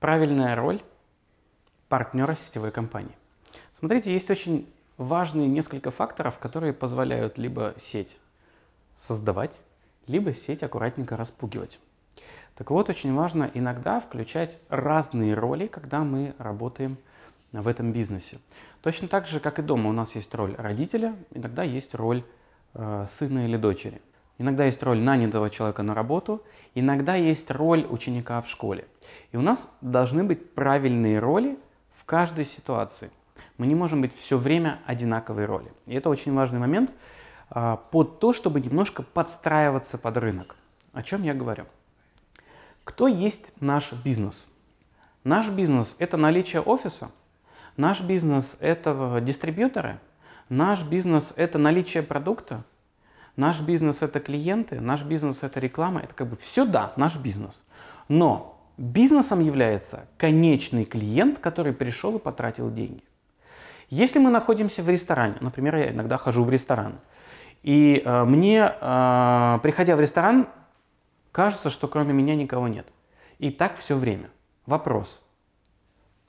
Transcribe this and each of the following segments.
Правильная роль партнера сетевой компании. Смотрите, есть очень важные несколько факторов, которые позволяют либо сеть создавать, либо сеть аккуратненько распугивать. Так вот, очень важно иногда включать разные роли, когда мы работаем в этом бизнесе. Точно так же, как и дома, у нас есть роль родителя, иногда есть роль э, сына или дочери. Иногда есть роль нанятого человека на работу, иногда есть роль ученика в школе. И у нас должны быть правильные роли в каждой ситуации. Мы не можем быть все время одинаковой роли. И это очень важный момент а, под то, чтобы немножко подстраиваться под рынок. О чем я говорю? Кто есть наш бизнес? Наш бизнес – это наличие офиса, наш бизнес – это дистрибьюторы, наш бизнес – это наличие продукта, Наш бизнес – это клиенты, наш бизнес – это реклама, это как бы все, да, наш бизнес. Но бизнесом является конечный клиент, который пришел и потратил деньги. Если мы находимся в ресторане, например, я иногда хожу в ресторан, и э, мне, э, приходя в ресторан, кажется, что кроме меня никого нет. И так все время. Вопрос.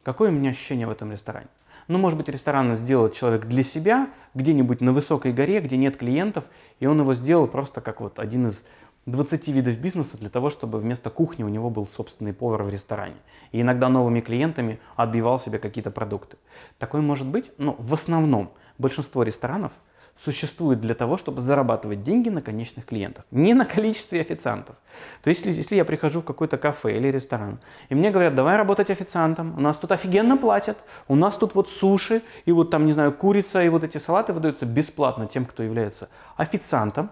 Какое у меня ощущение в этом ресторане? Ну, может быть, ресторан сделал человек для себя, где-нибудь на высокой горе, где нет клиентов, и он его сделал просто как вот один из 20 видов бизнеса для того, чтобы вместо кухни у него был собственный повар в ресторане. И иногда новыми клиентами отбивал себе какие-то продукты. Такое может быть, но в основном большинство ресторанов – существует для того, чтобы зарабатывать деньги на конечных клиентах, не на количестве официантов. То есть, если, если я прихожу в какой-то кафе или ресторан, и мне говорят, давай работать официантом, у нас тут офигенно платят, у нас тут вот суши, и вот там, не знаю, курица, и вот эти салаты выдаются бесплатно тем, кто является официантом,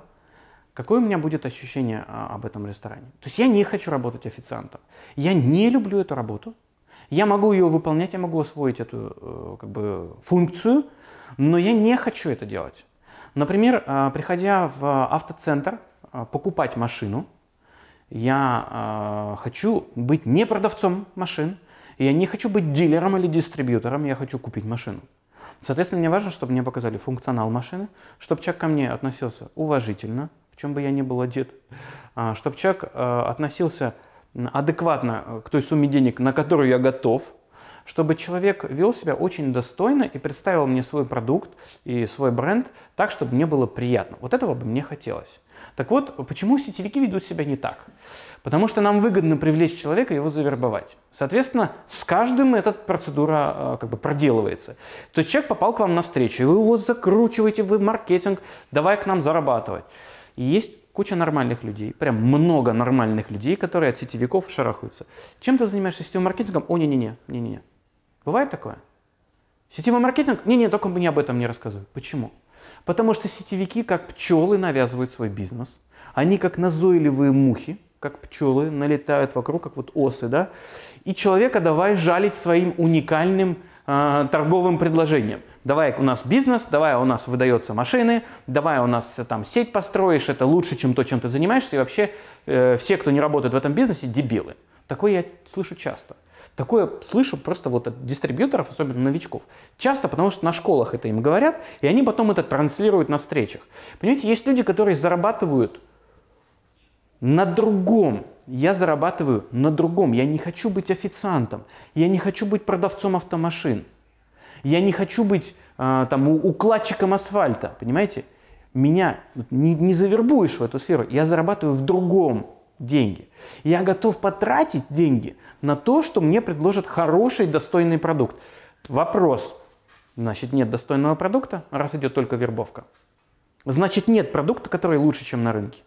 какое у меня будет ощущение а, об этом ресторане? То есть я не хочу работать официантом, я не люблю эту работу, я могу ее выполнять, я могу освоить эту э, как бы, функцию, но я не хочу это делать. Например, э, приходя в автоцентр э, покупать машину, я хочу быть не продавцом машин, я не хочу быть дилером или дистрибьютором, я хочу купить машину. Соответственно, мне важно, чтобы мне показали функционал машины, чтобы человек ко мне относился уважительно, в чем бы я ни был одет, чтобы человек относился адекватно к той сумме денег, на которую я готов, чтобы человек вел себя очень достойно и представил мне свой продукт и свой бренд так, чтобы мне было приятно. Вот этого бы мне хотелось. Так вот, почему сетевики ведут себя не так? Потому что нам выгодно привлечь человека и его завербовать. Соответственно, с каждым эта процедура э, как бы проделывается. То есть человек попал к вам на встречу, и вы его закручиваете, вы маркетинг, давай к нам зарабатывать. И есть куча нормальных людей, прям много нормальных людей, которые от сетевиков шарахаются. Чем ты занимаешься сетевым маркетингом? О, не-не-не, не-не-не. Бывает такое? Сетевой маркетинг? Не-не, только мне об этом не рассказывай. Почему? Потому что сетевики, как пчелы, навязывают свой бизнес. Они как назойливые мухи, как пчелы, налетают вокруг, как вот осы, да? И человека давай жалить своим уникальным э, торговым предложением. Давай у нас бизнес, давай у нас выдается машины, давай у нас э, там сеть построишь, это лучше, чем то, чем ты занимаешься. И вообще э, все, кто не работает в этом бизнесе, дебилы. Такое я слышу часто. Такое слышу просто вот от дистрибьюторов, особенно новичков. Часто, потому что на школах это им говорят, и они потом это транслируют на встречах. Понимаете, есть люди, которые зарабатывают на другом. Я зарабатываю на другом. Я не хочу быть официантом. Я не хочу быть продавцом автомашин. Я не хочу быть э, там укладчиком асфальта. Понимаете? Меня не, не завербуешь в эту сферу. Я зарабатываю в другом деньги. Я готов потратить деньги на то, что мне предложат хороший, достойный продукт. Вопрос. Значит, нет достойного продукта, раз идет только вербовка. Значит, нет продукта, который лучше, чем на рынке.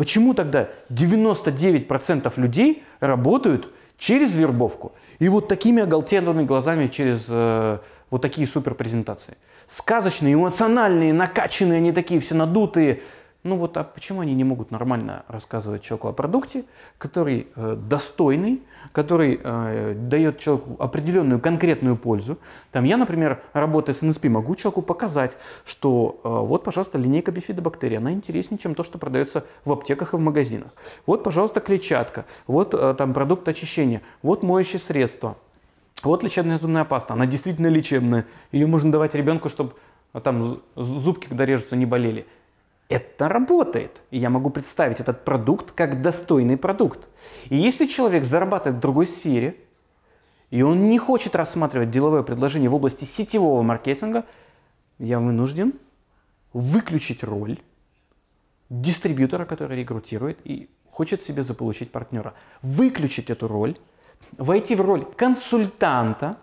Почему тогда 99% людей работают через вербовку и вот такими оголтелыми глазами через э, вот такие супер презентации? Сказочные, эмоциональные, накачанные, они такие все надутые – ну вот, а почему они не могут нормально рассказывать человеку о продукте, который э, достойный, который э, дает человеку определенную конкретную пользу? Там я, например, работая с НСП, могу человеку показать, что э, вот, пожалуйста, линейка бифидобактерий, она интереснее, чем то, что продается в аптеках и в магазинах. Вот, пожалуйста, клетчатка, вот э, там продукт очищения, вот моющее средство, вот лечебная зубная паста, она действительно лечебная, ее можно давать ребенку, чтобы э, там зубки, когда режутся, не болели. Это работает. И я могу представить этот продукт как достойный продукт. И если человек зарабатывает в другой сфере, и он не хочет рассматривать деловое предложение в области сетевого маркетинга, я вынужден выключить роль дистрибьютора, который рекрутирует и хочет себе заполучить партнера. Выключить эту роль, войти в роль консультанта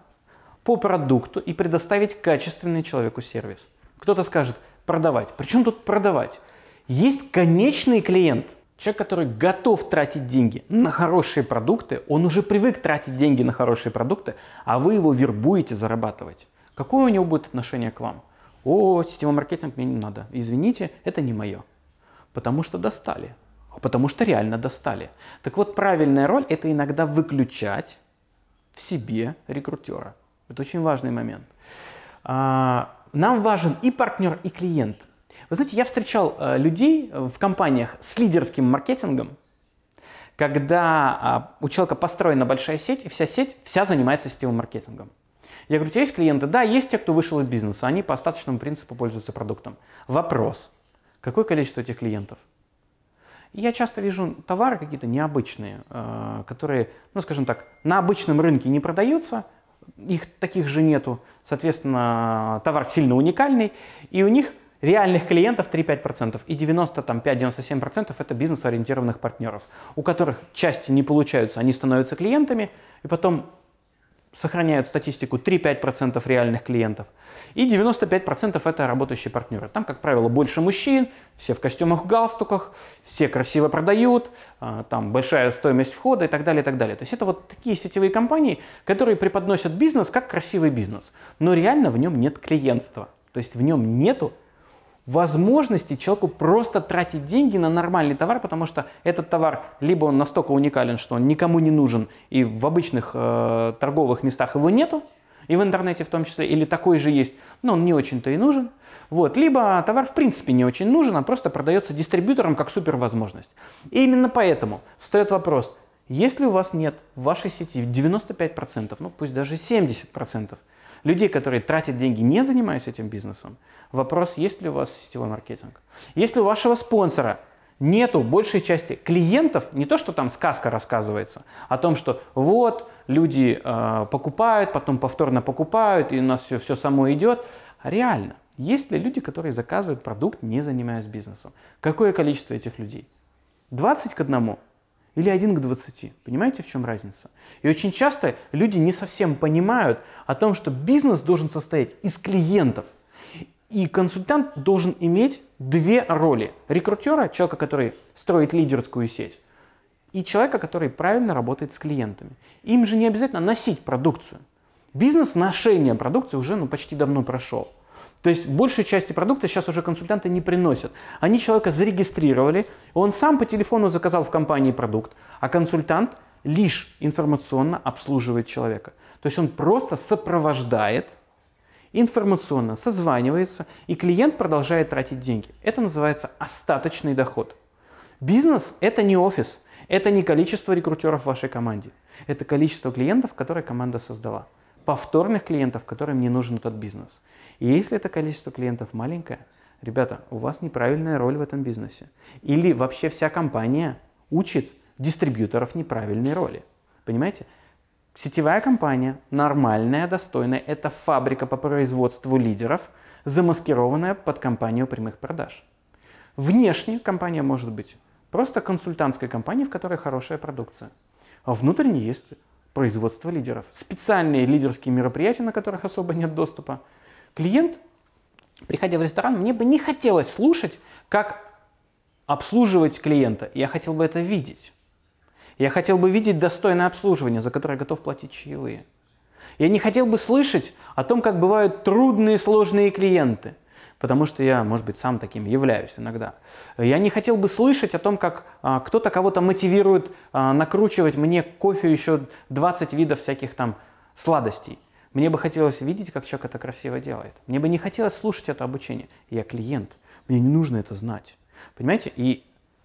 по продукту и предоставить качественный человеку сервис. Кто-то скажет, продавать. Причем тут продавать? Есть конечный клиент, человек, который готов тратить деньги на хорошие продукты, он уже привык тратить деньги на хорошие продукты, а вы его вербуете зарабатывать. Какое у него будет отношение к вам? О, сетевой маркетинг мне не надо. Извините, это не мое. Потому что достали. Потому что реально достали. Так вот, правильная роль – это иногда выключать в себе рекрутера. Это очень важный момент. А, нам важен и партнер, и клиент. Вы знаете, я встречал э, людей в компаниях с лидерским маркетингом, когда а, у человека построена большая сеть, и вся сеть вся занимается сетевым маркетингом. Я говорю, у тебя есть клиенты? Да, есть те, кто вышел из бизнеса, они по остаточному принципу пользуются продуктом. Вопрос, какое количество этих клиентов? Я часто вижу товары какие-то необычные, э, которые, ну скажем так, на обычном рынке не продаются – их таких же нету, соответственно, товар сильно уникальный, и у них реальных клиентов 3-5%, и 95-97% это бизнес-ориентированных партнеров, у которых части не получаются, они становятся клиентами, и потом сохраняют статистику 3-5% реальных клиентов. И 95% это работающие партнеры. Там, как правило, больше мужчин, все в костюмах, галстуках, все красиво продают, а, там большая стоимость входа и так далее, и так далее. То есть это вот такие сетевые компании, которые преподносят бизнес как красивый бизнес, но реально в нем нет клиентства. То есть в нем нету возможности человеку просто тратить деньги на нормальный товар, потому что этот товар либо он настолько уникален, что он никому не нужен, и в обычных э, торговых местах его нету, и в интернете в том числе, или такой же есть, но он не очень-то и нужен. Вот. Либо товар в принципе не очень нужен, а просто продается дистрибьютором как супервозможность. И именно поэтому встает вопрос, если у вас нет в вашей сети 95%, ну пусть даже 70%, людей, которые тратят деньги, не занимаясь этим бизнесом, вопрос, есть ли у вас сетевой маркетинг. Если у вашего спонсора нету большей части клиентов, не то, что там сказка рассказывается, о том, что вот люди э, покупают, потом повторно покупают, и у нас все, все само идет, а реально, есть ли люди, которые заказывают продукт, не занимаясь бизнесом? Какое количество этих людей? 20 к одному? Или 1 к 20. Понимаете, в чем разница? И очень часто люди не совсем понимают о том, что бизнес должен состоять из клиентов. И консультант должен иметь две роли. Рекрутера, человека, который строит лидерскую сеть, и человека, который правильно работает с клиентами. Им же не обязательно носить продукцию. Бизнес ношения продукции уже ну, почти давно прошел. То есть большей части продукта сейчас уже консультанты не приносят. Они человека зарегистрировали, он сам по телефону заказал в компании продукт, а консультант лишь информационно обслуживает человека. То есть он просто сопровождает, информационно созванивается, и клиент продолжает тратить деньги. Это называется остаточный доход. Бизнес – это не офис, это не количество рекрутеров в вашей команде. Это количество клиентов, которые команда создала повторных клиентов, которым не нужен этот бизнес. И если это количество клиентов маленькое, ребята, у вас неправильная роль в этом бизнесе. Или вообще вся компания учит дистрибьюторов неправильной роли. Понимаете? Сетевая компания, нормальная, достойная, это фабрика по производству лидеров, замаскированная под компанию прямых продаж. Внешне компания может быть просто консультантской компанией, в которой хорошая продукция. А внутренне есть производства лидеров. Специальные лидерские мероприятия, на которых особо нет доступа. Клиент, приходя в ресторан, мне бы не хотелось слушать, как обслуживать клиента. Я хотел бы это видеть. Я хотел бы видеть достойное обслуживание, за которое готов платить чаевые. Я не хотел бы слышать о том, как бывают трудные, сложные клиенты – потому что я, может быть, сам таким являюсь иногда. Я не хотел бы слышать о том, как а, кто-то кого-то мотивирует а, накручивать мне кофе еще 20 видов всяких там сладостей. Мне бы хотелось видеть, как человек это красиво делает. Мне бы не хотелось слушать это обучение. Я клиент, мне не нужно это знать. Понимаете? И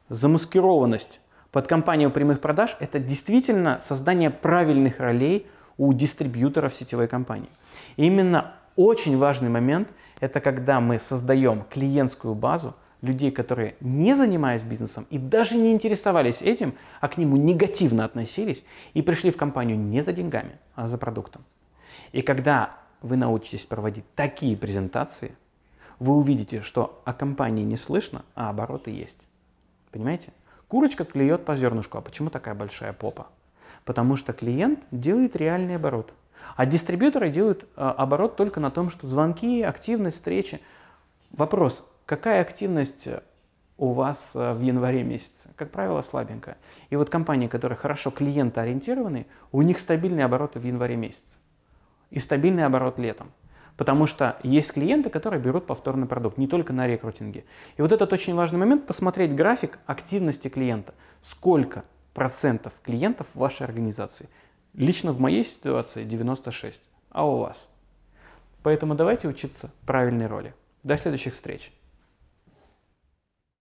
замаскированность под компанию прямых продаж – это действительно создание правильных ролей у дистрибьюторов сетевой компании. И именно очень важный момент – это когда мы создаем клиентскую базу людей, которые не занимались бизнесом и даже не интересовались этим, а к нему негативно относились и пришли в компанию не за деньгами, а за продуктом. И когда вы научитесь проводить такие презентации, вы увидите, что о компании не слышно, а обороты есть. Понимаете? Курочка клюет по зернышку. А почему такая большая попа? Потому что клиент делает реальный оборот. А дистрибьюторы делают а, оборот только на том, что звонки, активность, встречи. Вопрос, какая активность у вас а, в январе месяце? Как правило, слабенькая. И вот компании, которые хорошо клиентоориентированы, у них стабильные обороты в январе месяце. И стабильный оборот летом. Потому что есть клиенты, которые берут повторный продукт, не только на рекрутинге. И вот этот очень важный момент, посмотреть график активности клиента. Сколько процентов клиентов в вашей организации? Лично в моей ситуации 96, а у вас? Поэтому давайте учиться правильной роли. До следующих встреч!